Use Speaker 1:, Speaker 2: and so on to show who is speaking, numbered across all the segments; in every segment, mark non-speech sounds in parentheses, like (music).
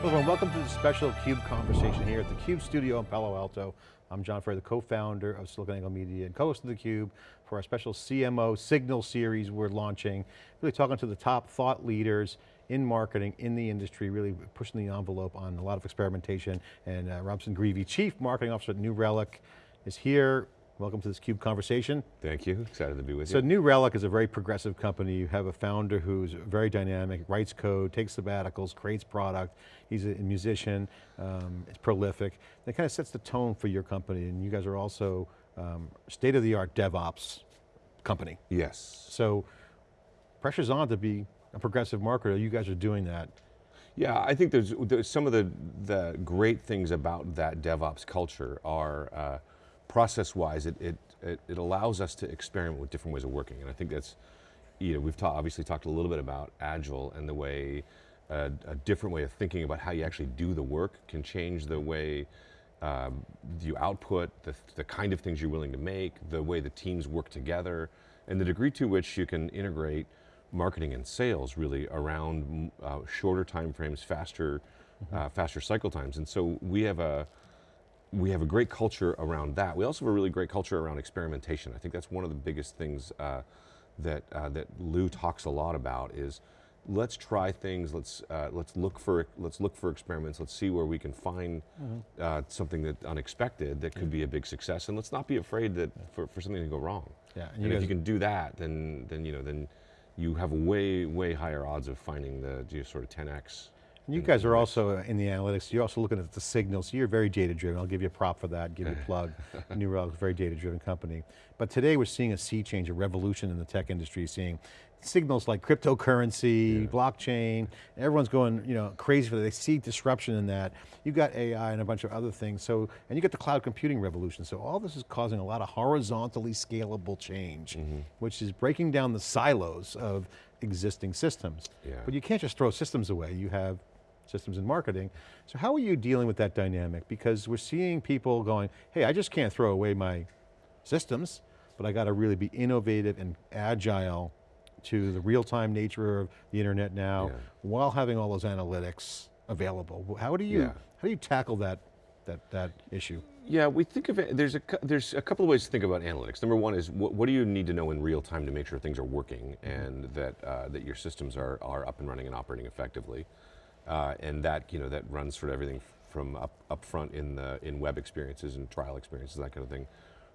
Speaker 1: Hello everyone, welcome to the special CUBE conversation here at the CUBE studio in Palo Alto. I'm John Furrier, the co-founder of SiliconANGLE Media and co-host of theCUBE for our special CMO Signal series we're launching. Really talking to the top thought leaders in marketing, in the industry, really pushing the envelope on a lot of experimentation. And uh, Robson Grieve, Chief Marketing Officer at New Relic, is here. Welcome to this CUBE conversation.
Speaker 2: Thank you, excited to be with
Speaker 1: so
Speaker 2: you.
Speaker 1: So New Relic is a very progressive company. You have a founder who's very dynamic, writes code, takes sabbaticals, creates product. He's a musician, um, it's prolific. That kind of sets the tone for your company and you guys are also um, state-of-the-art DevOps company.
Speaker 2: Yes.
Speaker 1: So pressure's on to be a progressive marketer. You guys are doing that.
Speaker 2: Yeah, I think there's, there's some of the, the great things about that DevOps culture are uh, process-wise, it, it, it, it, allows us to experiment with different ways of working. And I think that's, you know, we've ta obviously talked a little bit about Agile and the way, uh, a different way of thinking about how you actually do the work can change the way um, you output, the, the kind of things you're willing to make, the way the teams work together, and the degree to which you can integrate marketing and sales really around uh, shorter time frames, faster, mm -hmm. uh, faster cycle times. And so we have a, we have a great culture around that. We also have a really great culture around experimentation. I think that's one of the biggest things uh, that, uh, that Lew talks a lot about is let's try things, let's, uh, let's, look for, let's look for experiments, let's see where we can find mm -hmm. something that unexpected that could yeah. be a big success, and let's not be afraid that for, for something to go wrong. Yeah, and, and if you can do that, then, then, you know, then you have way, way higher odds of finding the you know, sort of 10x
Speaker 1: you guys are also in the analytics, you're also looking at the signals, you're very data driven. I'll give you a prop for that, give you a (laughs) plug. New Relic is a very data driven company. But today we're seeing a sea change, a revolution in the tech industry, seeing signals like cryptocurrency, yeah. blockchain, everyone's going you know, crazy for that. They see disruption in that. You've got AI and a bunch of other things, so, and you get the cloud computing revolution. So all this is causing a lot of horizontally scalable change, mm -hmm. which is breaking down the silos of existing systems. Yeah. But you can't just throw systems away. You have systems and marketing. So how are you dealing with that dynamic? Because we're seeing people going, hey, I just can't throw away my systems, but I got to really be innovative and agile to the real-time nature of the internet now, yeah. while having all those analytics available. How do you, yeah. how do you tackle that, that, that issue?
Speaker 2: Yeah, we think of it, there's a, there's a couple of ways to think about analytics. Number one is, what, what do you need to know in real time to make sure things are working and that, uh, that your systems are, are up and running and operating effectively? Uh, and that, you know, that runs for everything from up, up front in, the, in web experiences and trial experiences, that kind of thing,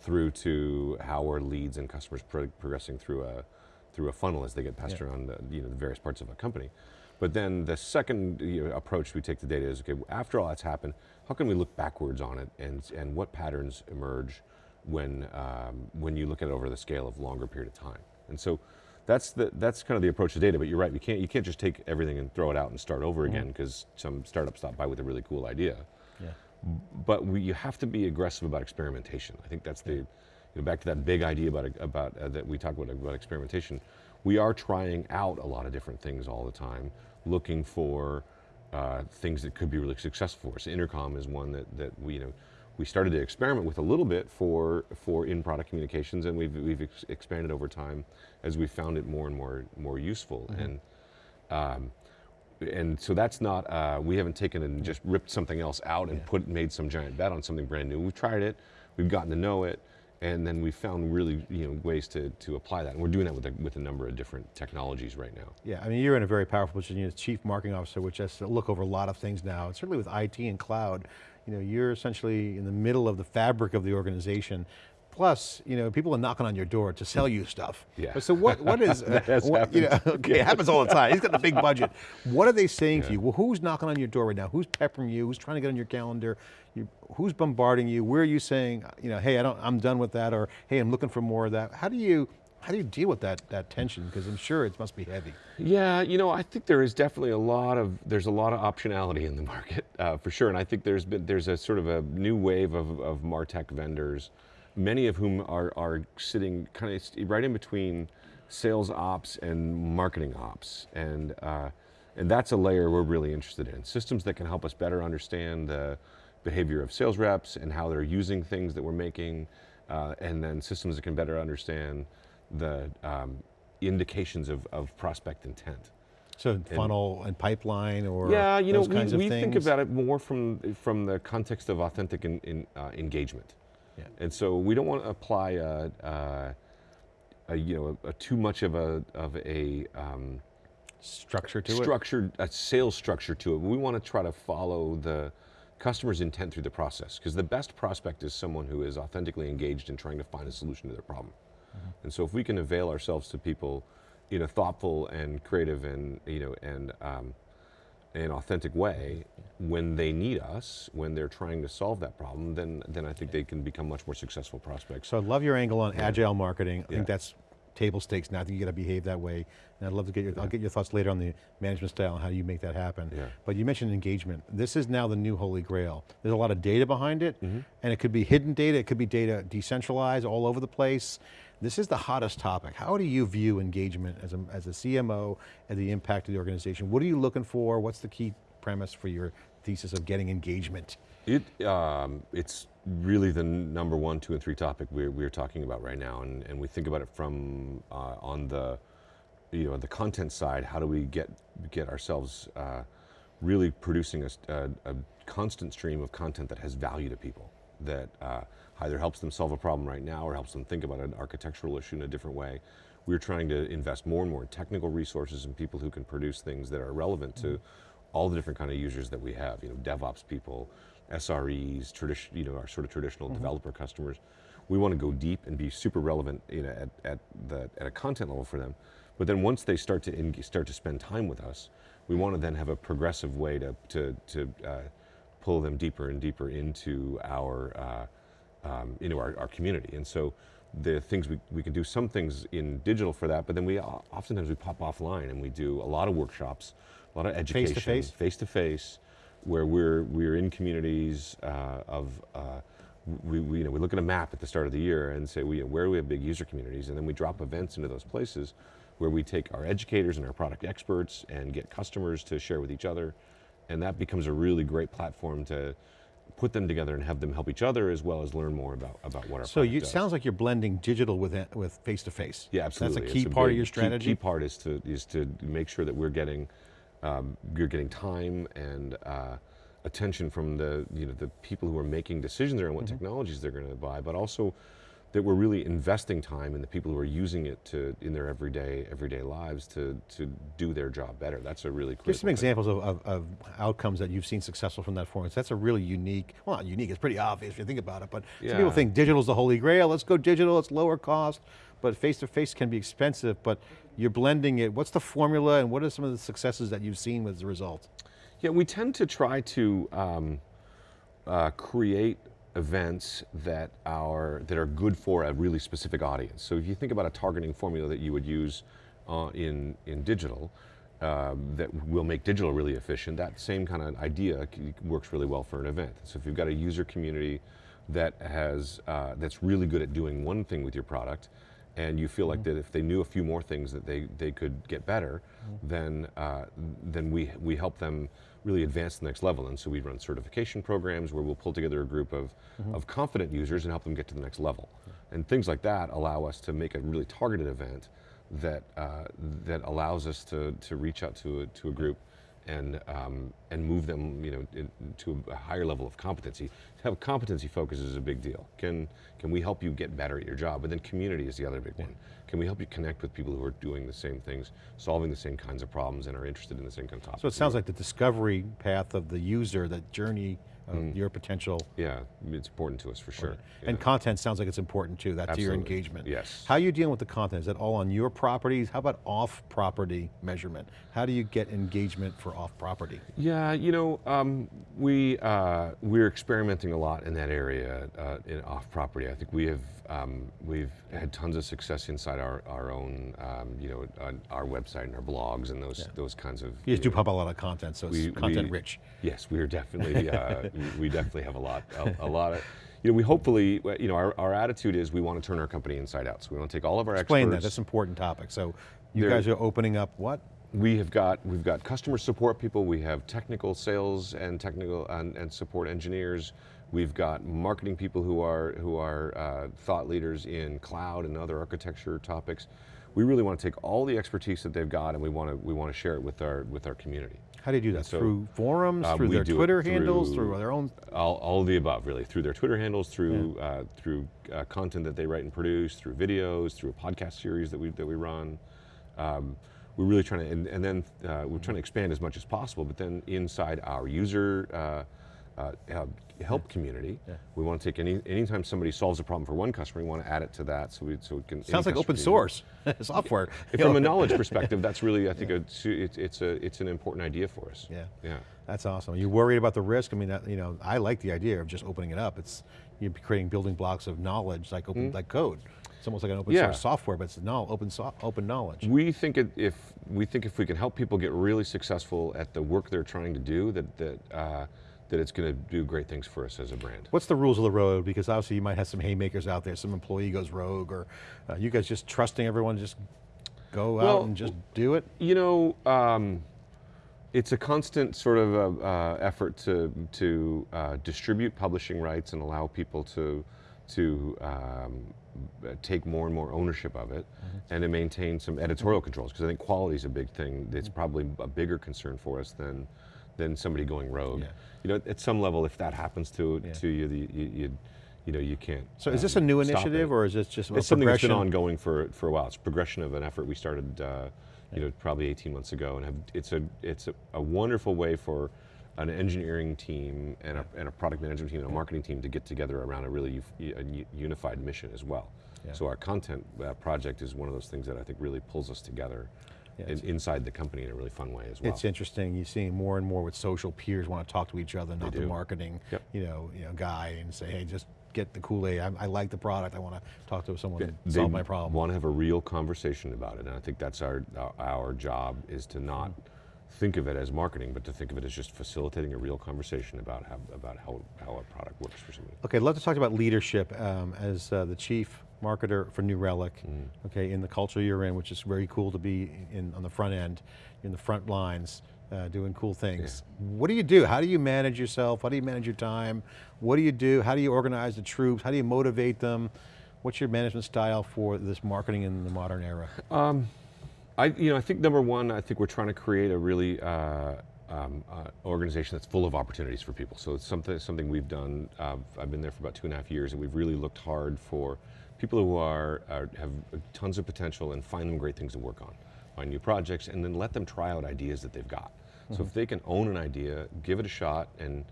Speaker 2: through to how are leads and customers pro progressing through a, through a funnel as they get passed yeah. around the, you know, the various parts of a company. But then the second you know, approach we take to data is, okay, after all that's happened, how can we look backwards on it and, and what patterns emerge when, um, when you look at it over the scale of longer period of time? And so that's the that's kind of the approach to data. But you're right, you can't you can't just take everything and throw it out and start over mm-hmm. again because some startup stopped by with a really cool idea. Yeah. But we, you have to be aggressive about experimentation. I think that's the you know, back to that big idea about about uh, that we talk about about experimentation. We are trying out a lot of different things all the time, looking for uh, things that could be really successful for us. Intercom is one that that we you know we started to experiment with a little bit for, for in-product communications and we've, we've ex expanded over time as we found it more and more, more useful. Mm -hmm. And, um, and so that's not, uh, we haven't taken and just ripped something else out and yeah. put, made some giant bet on something brand new. We've tried it, we've gotten to know it, and then we found really you know, ways to, to apply that. And we're doing that with a, with a number of different technologies right now.
Speaker 1: Yeah, I mean, you're in a very powerful position. You're the chief marketing officer, which has to look over a lot of things now. And certainly with IT and cloud, you know, you're essentially in the middle of the fabric of the organization. Plus, you know, people are knocking on your door to sell you stuff. Yeah. So what, what is, (laughs) uh, what, you know, okay, it happens all the time. He's got the big budget. What are they saying yeah. to you? Well, who's knocking on your door right now? Who's peppering you? Who's trying to get on your calendar? You, who's bombarding you? Where are you saying, you know, hey, I don't, I'm done with that, or hey, I'm looking for more of that. How do you, how do you deal with that, that tension? Because I'm sure it must be heavy.
Speaker 2: Yeah, you know, I think there is definitely a lot of, there's a lot of optionality in the (laughs) market, uh, for sure. And I think there's been, there's a sort of a new wave of, of MarTech vendors, many of whom are, are sitting kind of right in between sales ops and marketing ops. And, uh, and that's a layer we're really interested in. Systems that can help us better understand the behavior of sales reps and how they're using things that we're making, uh, and then systems that can better understand the um, indications of, of prospect intent.
Speaker 1: So funnel and pipeline or
Speaker 2: Yeah, you know,
Speaker 1: kinds
Speaker 2: we, we think about it more from from the context of authentic in, in, uh, engagement.
Speaker 1: Yeah.
Speaker 2: And so we don't want to apply a, a, a you know a, a too much of a of a um,
Speaker 1: Structure to it?
Speaker 2: structured a sales structure to it. We want to try to follow the customer's intent through the process because the best prospect is someone who is authentically engaged in trying to find a solution to their problem.
Speaker 1: Mm-hmm.
Speaker 2: And so if we can avail ourselves to people in a thoughtful and creative and you know and um, an authentic way when they need us, when they're trying to solve that problem, then then I think they can become much more successful prospects.
Speaker 1: So I love your angle on agile marketing. I
Speaker 2: Yeah.
Speaker 1: think that's table stakes now. I think you got to behave that way. And I'd love to get your, I'll get your thoughts later on the management style and how you make that happen.
Speaker 2: Yeah.
Speaker 1: But you mentioned engagement. This is now the new holy grail. There's a lot of data behind it,
Speaker 2: Mm-hmm.
Speaker 1: and it could be hidden data, it could be data decentralized all over the place. This is the hottest topic. How do you view engagement as a, as a CMO and the impact of the organization? What are you looking for? What's the key premise for your thesis of getting engagement?
Speaker 2: It, um, it's really the number one, two, and three topic we're, we're talking about right now, and, and we think about it from uh, on the, you know, the content side. How do we get get ourselves uh, really producing a constant stream of content that has value to people, that uh, either helps them solve a problem right now or helps them think about an architectural issue in a different way. We're trying to invest more and more in technical resources and people who can produce things that are relevant to all the different kind of users that we have. You know, DevOps people, SREs, tradition, you know, our sort of traditional developer customers. We want to go deep and be super relevant, you know, at, at the at a content level for them. But then once they start to start to spend time with us, we want to then have a progressive way to to to uh, pull them deeper and deeper into our uh, um, into our, our community. And so the things we, we can do some things in digital for that, but then we oftentimes we pop offline and we do a lot of workshops, a lot of education,
Speaker 1: Face-to-face?
Speaker 2: face to face, where we're we're in communities uh, of. Uh, we, we, you know, we look at a map at the start of the year and say, we, where do we have big user communities? And then we drop events into those places where we take our educators and our product experts and get customers to share with each other. And that becomes a really great platform to put them together and have them help each other as well as learn more about, about what our
Speaker 1: So you, it sounds like you're blending digital with with face to face.
Speaker 2: Yeah, absolutely.
Speaker 1: That's a key part of
Speaker 2: big-
Speaker 1: your
Speaker 2: key-
Speaker 1: strategy.
Speaker 2: Key, part is to is to make sure that we're getting um, you're getting time and uh, attention from the you know the people who are making decisions around what
Speaker 1: Mm-hmm.
Speaker 2: technologies they're going to buy, but also that we're really investing time in the people who are using it to in their everyday everyday lives to to do their job better. That's a really critical
Speaker 1: Give some
Speaker 2: thing.
Speaker 1: examples of, of, of outcomes that you've seen successful from that forum. That's a really unique, well not unique, it's pretty obvious if you think about it, but some people
Speaker 2: Yeah.
Speaker 1: think digital's the holy grail, let's go digital, it's lower cost, but face-to-face can be expensive, but you're blending it. What's the formula and what are some of the successes that you've seen as a result?
Speaker 2: Yeah, we tend to try to um, uh, create events that are that are good for a really specific audience. So if you think about a targeting formula that you would use uh, in in digital, um, that will make digital really efficient. That same kind of idea works really well for an event. So if you've got a user community that has uh, that's really good at doing one thing with your product, and you feel like that if they knew a few more things that they, they could get better, then uh, then we we help them really advance to the next level. And so we run certification programs where we'll pull together a group of, of confident users and help them get to the next level. And things like that allow us to make a really targeted event that uh, that allows us to, to reach out to a, to a group and um, and move them you know in, to a higher level of competency. To have competency focus is a big deal. Can can we help you get better at your job? But then community is the other big one. Can we help you connect with people who are doing the same things, solving the same kinds of problems, and are interested in the same kind of topics?
Speaker 1: So it sounds like the discovery path of the user, that journey
Speaker 2: Mm.
Speaker 1: your potential
Speaker 2: yeah, it's important to us for sure.
Speaker 1: And
Speaker 2: Yeah.
Speaker 1: content sounds like it's important too, that's your engagement.
Speaker 2: Yes.
Speaker 1: How are you dealing with the content? Is that all on your properties? How about off-property measurement? How do you get engagement for off-property?
Speaker 2: Yeah, you know, um, we uh, we're experimenting a lot in that area uh, in off property. I think we have um, we've had tons of success inside our our own um, you know our website and our blogs and those those kinds of.
Speaker 1: You just do
Speaker 2: know,
Speaker 1: pump a lot of content, so it's
Speaker 2: we-
Speaker 1: content
Speaker 2: we-
Speaker 1: rich.
Speaker 2: Yes, we are definitely uh, (laughs) we definitely have a lot a, a lot of. You know, we hopefully, you know, our, our attitude is we want to turn our company inside out. So we want to take all of our
Speaker 1: Explain that, that's an important topic. So you guys are opening up what?
Speaker 2: We have got we've got customer support people. We have technical sales and technical and, and support engineers. We've got marketing people who are who are uh, thought leaders in cloud and other architecture topics. we really want to take all the expertise that they've got and we want to we want to share it with our with our community.
Speaker 1: How do you do that?
Speaker 2: so,
Speaker 1: through forums,
Speaker 2: uh,
Speaker 1: through their Twitter handles,
Speaker 2: through-
Speaker 1: through their own?
Speaker 2: All, all of the above, really, through their Twitter handles, through uh, through uh, content that they write and produce, through videos, through a podcast series that we that we run. Um, we're really trying to, and, and then uh, we're trying to expand as much as possible. But then inside our user uh, help community, we want to take any anytime somebody solves a problem for one customer, we want to add it to that, so we so it can.
Speaker 1: Sounds like open source (laughs) software.
Speaker 2: From a (laughs) knowledge perspective, that's really, I think, a, it's it's a it's an important idea for us.
Speaker 1: Yeah.
Speaker 2: Yeah.
Speaker 1: That's awesome. You worried about the risk? I mean, that, you know, I like the idea of just opening it up. It's you're creating building blocks of knowledge, like open, like code. It's almost like an open.
Speaker 2: Yeah.
Speaker 1: source software, but it's no, open so, open knowledge.
Speaker 2: We think it, if we think if we can help people get really successful at the work they're trying to do, that that uh, that it's going to do great things for us as a brand.
Speaker 1: What's the rules of the road? Because obviously you might have some haymakers out there, some employee goes rogue, or uh, you guys just trusting everyone to just go
Speaker 2: Well,
Speaker 1: out and just do it?
Speaker 2: You know, um, it's a constant sort of uh, uh, effort to to uh, distribute publishing rights and allow people to to um, take more and more ownership of it, and to maintain some editorial controls. Because I think quality is a big thing. That's probably a bigger concern for us than than somebody going rogue.
Speaker 1: Yeah.
Speaker 2: You know, at some level, if that happens to
Speaker 1: Yeah.
Speaker 2: to you, the, you, you you know you can't.
Speaker 1: So is this
Speaker 2: um,
Speaker 1: a new initiative,
Speaker 2: it.
Speaker 1: or is this just a
Speaker 2: It's something that's been ongoing for for a while. It's progression of an effort we started, uh, you know, probably 18 months ago, and have, it's a it's a, a wonderful way for an engineering team and a, and a product management team and a marketing team to get together around a really a unified mission as well.
Speaker 1: Yeah.
Speaker 2: So our content uh, project is one of those things that I think really pulls us together in, inside the company in a really fun way as well.
Speaker 1: It's interesting. You're seeing more and more with social peers want to talk to each other, not the marketing,
Speaker 2: Yep.
Speaker 1: you know, you know, guy, and say, hey, just get the Kool Aid. I, I like the product. I want to talk to someone
Speaker 2: they
Speaker 1: solve my problem.
Speaker 2: want to have a real conversation about it, and I think that's our our, our job is to not think of it as marketing, but to think of it as just facilitating a real conversation about how about how, how a product works for somebody.
Speaker 1: Okay, I'd love to talk about leadership um, as uh, the chief marketer for New Relic.
Speaker 2: Mm.
Speaker 1: Okay, in the culture you're in, which is very cool to be in on the front end, in the front lines, uh, doing cool things. What do you do? How do you manage yourself? How do you manage your time? What do you do? How do you organize the troops? How do you motivate them? What's your management style for this marketing in the modern era?
Speaker 2: I, you know, I think number one, I think we're trying to create a really uh, um, uh, organization that's full of opportunities for people. So it's something something we've done. Uh, I've been there for about two and a half years, and we've really looked hard for people who are, are have tons of potential and find them great things to work on, find new projects, and then let them try out ideas that they've got. So if they can own an idea, give it a shot, and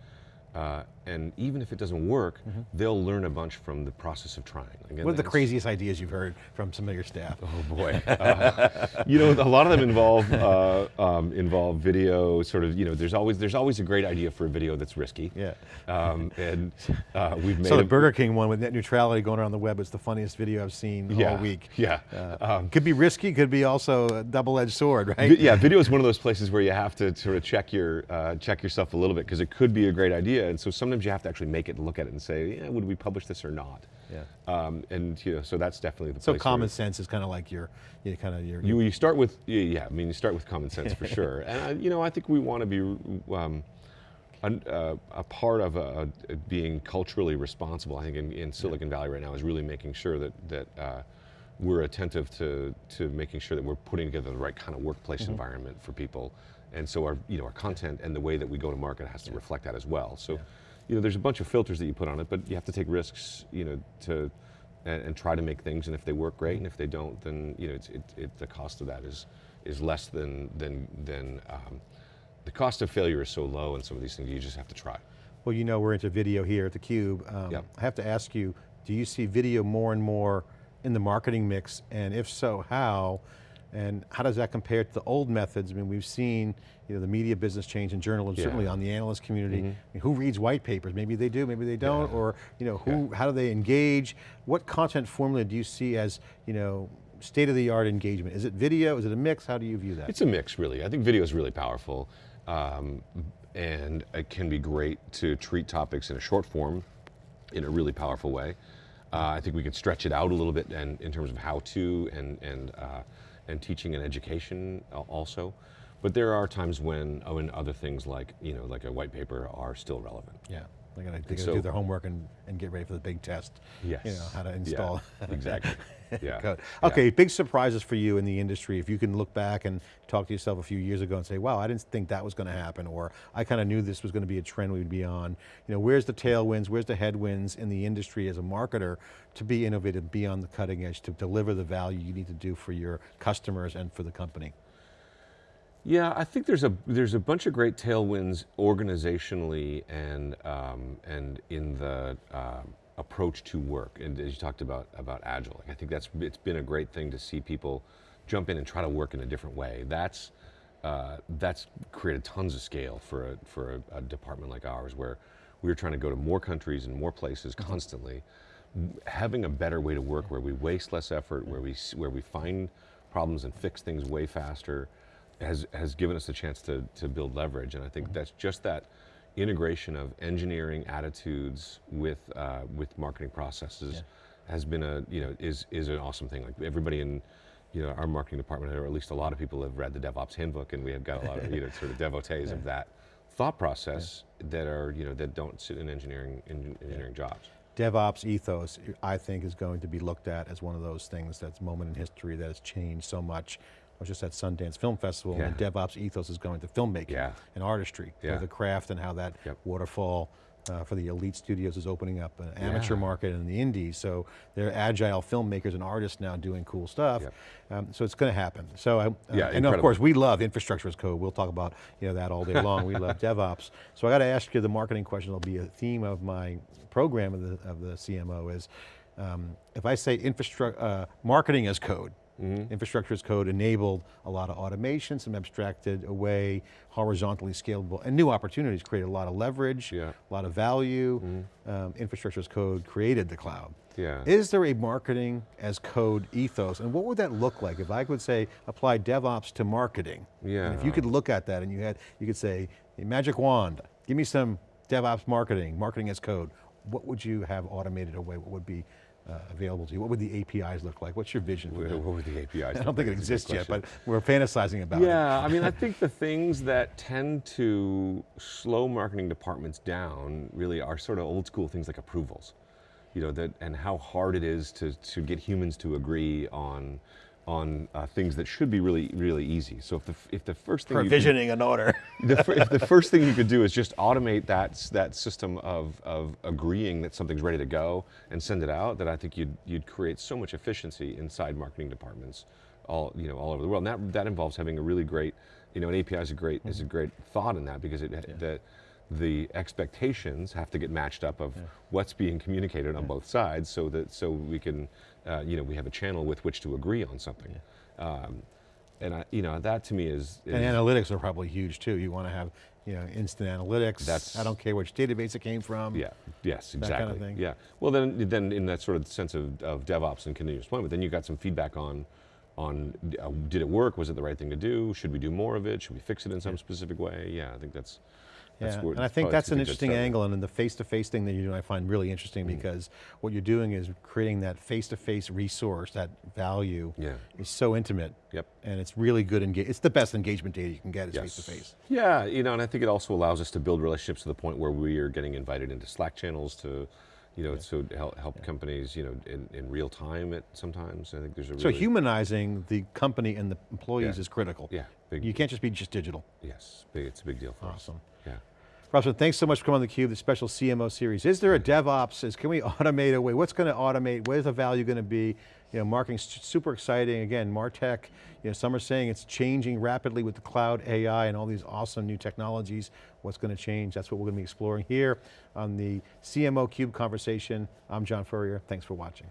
Speaker 2: uh, and even if it doesn't work, they'll learn a bunch from the process of trying. Again,
Speaker 1: What are the craziest ideas you've heard from some of your staff? (laughs)
Speaker 2: Oh boy, Uh, (laughs) you know, a lot of them involve uh, um, involve video. Sort of, you know, there's always there's always a great idea for a video that's risky.
Speaker 1: Yeah.
Speaker 2: Um, and uh, we've made
Speaker 1: So the Burger King one with net neutrality going around the web is the funniest video I've seen
Speaker 2: yeah,
Speaker 1: all week. (laughs)
Speaker 2: Yeah.
Speaker 1: Uh, could be risky, could be also a double-edged sword, right?
Speaker 2: Yeah, video is one of those places where you have to sort of check your uh, check yourself a little bit because it could be a great idea, and so sometimes you have to actually make it and look at it and say, yeah, would we publish this or not?
Speaker 1: Yeah.
Speaker 2: Um, and you know, so that's definitely the
Speaker 1: So
Speaker 2: place.
Speaker 1: common sense is kind of like your, you kind of your.
Speaker 2: you, you start with yeah, yeah, I mean, you start with common sense for (laughs) sure, and uh, you know, I think we want to be. Um, an- uh, a part of uh being culturally responsible, I think, in, in Silicon Valley right now is really making sure that that uh, we're attentive to to making sure that we're putting together the right kind of workplace
Speaker 1: Mm-hmm.
Speaker 2: environment for people, and so our you know our content and the way that we go to market has to reflect that as well. So, you know, there's a bunch of filters that you put on it, but you have to take risks, you know, to and, and try to make things, and if they work, great, and if they don't, then you know, it's, it, it, the cost of that is is less than than than um, the cost of failure is so low in some of these things. You just have to try.
Speaker 1: Well, you know we're into video here at theCUBE. Um,
Speaker 2: Yep.
Speaker 1: I have to ask you, do you see video more and more in the marketing mix? And if so, how? And how does that compare to the old methods? I mean, we've seen you know, the media business change in journalism,
Speaker 2: Yeah.
Speaker 1: Certainly on the analyst community. I mean, who reads white papers? Maybe they do, maybe they don't. Or you know, who? how do they engage? What content formula do you see as you know, state-of-the-art engagement? Is it video? Is it a mix? How do you view that?
Speaker 2: It's a mix, really. I think video is really powerful, um, and it can be great to treat topics in a short form, in a really powerful way. Uh, I think we can stretch it out a little bit, and in terms of how to and and uh, and teaching and education also. But there are times when oh, when other things like you know like a white paper are still relevant.
Speaker 1: Yeah, they're going to
Speaker 2: so-
Speaker 1: do their homework and, and get ready for the big test.
Speaker 2: Yes.
Speaker 1: You know, how to
Speaker 2: Yeah,
Speaker 1: install. (laughs)
Speaker 2: exactly. (laughs) Yeah.
Speaker 1: Code.
Speaker 2: Yeah.
Speaker 1: Okay, big surprises for you in the industry. If you can look back and talk to yourself a few years ago and say, wow, I didn't think that was going to happen, or I kind of knew this was going to be a trend we'd be on. You know, where's the tailwinds, where's the headwinds in the industry as a marketer to be innovative, be on the cutting edge, to deliver the value you need to do for your customers and for the company?
Speaker 2: Yeah, I think there's a there's a bunch of great tailwinds organizationally and um, and in the um approach to work. And as you talked about about agile, like I think that's it's been a great thing to see people jump in and try to work in a different way. That's uh, that's created tons of scale for a for a, a department like ours, where we're trying to go to more countries and more places constantly. Having a better way to work, where we waste less effort, where we where we find problems and fix things way faster, has has given us a chance to to build leverage. And I think that's just that integration of engineering attitudes with uh, with marketing processes has been a you know is is an awesome thing. Like everybody in you know our marketing department, or at least a lot of people have read the DevOps handbook, and we have got a lot of you know sort of (laughs) devotees of that thought process that are you know that don't sit in engineering in engineering jobs.
Speaker 1: DevOps ethos, I think, is going to be looked at as one of those things that's moment in history that has changed so much. I was just at Sundance Film Festival and
Speaker 2: Yeah.
Speaker 1: DevOps ethos is going to filmmaking
Speaker 2: Yeah.
Speaker 1: and artistry,
Speaker 2: Yeah.
Speaker 1: the craft and how that
Speaker 2: Yep.
Speaker 1: waterfall uh, for the elite studios is opening up an amateur
Speaker 2: Yeah.
Speaker 1: market in the indies. So they're agile filmmakers and artists now doing cool stuff.
Speaker 2: Yep.
Speaker 1: Um, so it's going to happen. So I, uh,
Speaker 2: Yeah,
Speaker 1: and of course we love infrastructure as code. We'll talk about you know that all day long. we love (laughs) DevOps. So I got to ask you the marketing question. It'll be a theme of my program of the of the CMO is um, if I say infrastructure uh, marketing as code.
Speaker 2: Mm-hmm.
Speaker 1: Infrastructure as code enabled a lot of automation, some abstracted away, horizontally scalable, and new opportunities created a lot of leverage,
Speaker 2: Yeah.
Speaker 1: a lot of value. Um, infrastructure as code created the cloud.
Speaker 2: Yeah.
Speaker 1: Is there a marketing as code ethos? And what would that look like if I could say, apply DevOps to marketing? And if you could look at that and you had, you could say, magic wand, give me some DevOps marketing, marketing as code. What would you have automated away? What would be uh, available to you? What would the APIs look like? What's your vision for
Speaker 2: What would the APIs? (laughs)
Speaker 1: I don't think it
Speaker 2: That's a good
Speaker 1: exists yet, but we're fantasizing about it.
Speaker 2: Yeah, I mean, I think the things that tend to slow marketing departments down really are sort of old school things like approvals, you know, that and how hard it is to to get humans to agree on on uh, things that should be really really easy. So if the if the first thing you could-
Speaker 1: Provisioning an order. (laughs)
Speaker 2: the, if the first thing you could do is just automate that that system of, of agreeing that something's ready to go and send it out, that I think you'd you'd create so much efficiency inside marketing departments, all you know all over the world. And that that involves having a really great, you know, an API is a great is a great thought in that because it that the expectations have to get matched up of what's being communicated on both sides, so that so we can, uh, you know, we have a channel with which to agree on something. Um, and I, you know, that to me is, is
Speaker 1: And analytics are probably huge too. You want to have, you know, instant analytics.
Speaker 2: That's-
Speaker 1: I don't care which database it came from.
Speaker 2: Yeah. Yes.
Speaker 1: That
Speaker 2: Exactly.
Speaker 1: kind of thing.
Speaker 2: Yeah. Well, then, then in that sort of sense of, of DevOps and continuous deployment, then you got some feedback on, on uh, did it work? Was it the right thing to do? Should we do more of it? Should we fix it in some specific way? Yeah. I think that's. That's
Speaker 1: Yeah, and I think that's an interesting angle, and then the face-to-face thing that you're doing I find really interesting
Speaker 2: Mm.
Speaker 1: because what you're doing is creating that face-to-face resource, that value
Speaker 2: Yeah.
Speaker 1: is so intimate.
Speaker 2: Yep.
Speaker 1: And it's really good, enga- it's the best engagement data you can get is
Speaker 2: Yes.
Speaker 1: face-to-face.
Speaker 2: Yeah, you know, and I think it also allows us to build relationships to the point where we are getting invited into Slack channels to, you know, so to help, help companies, you know, in, in real time at sometimes. I think there's a
Speaker 1: So humanizing the company and the employees
Speaker 2: Yeah.
Speaker 1: is critical.
Speaker 2: Yeah, big,
Speaker 1: You can't just be just digital.
Speaker 2: yes, big, it's a big deal for us.
Speaker 1: Awesome. Robson, thanks so much for coming on theCUBE, the special CMO series. Is there a DevOps, is, can we automate away? What's going to automate? Where's the value going to be? You know, marketing's super exciting. Again, MarTech, you know, some are saying it's changing rapidly with the cloud, AI, and all these awesome new technologies. What's going to change? That's what we're going to be exploring here on the CMO Cube conversation. I'm John Furrier, thanks for watching.